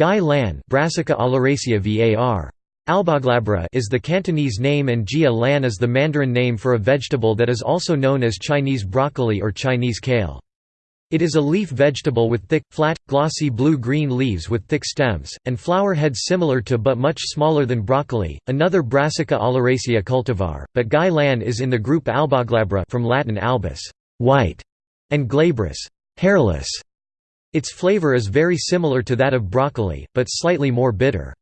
Gai lan Brassica var. Alboglabra is the Cantonese name and Jia lan is the Mandarin name for a vegetable that is also known as Chinese broccoli or Chinese kale. It is a leaf vegetable with thick, flat, glossy blue-green leaves with thick stems, and flower heads similar to but much smaller than broccoli, another Brassica oleracea cultivar, but Gai lan is in the group Alboglabra from Latin albus white", and glabrous hairless". Its flavor is very similar to that of broccoli, but slightly more bitter.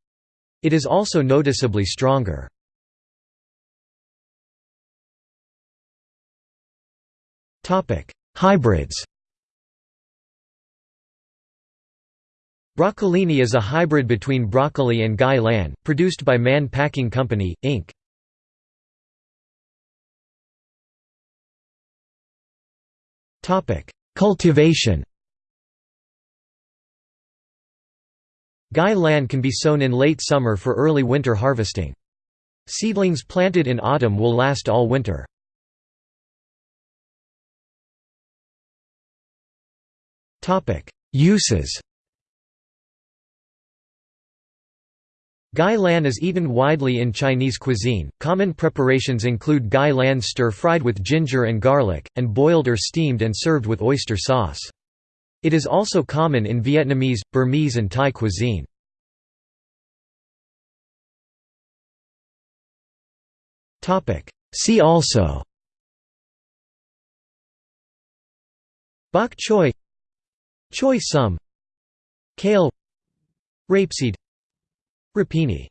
It is also noticeably stronger. Hybrids Broccolini is a hybrid between broccoli and Gai lan, produced by Mann Packing Company, Inc. Cultivation Gai lan can be sown in late summer for early winter harvesting. Seedlings planted in autumn will last all winter. Uses Gai lan is eaten widely in Chinese cuisine. Common preparations include gai lan stir-fried with ginger and garlic, and boiled or steamed and served with oyster sauce. It is also common in Vietnamese, Burmese and Thai cuisine. See also Bok choy Choy sum Kale Rapeseed Rapini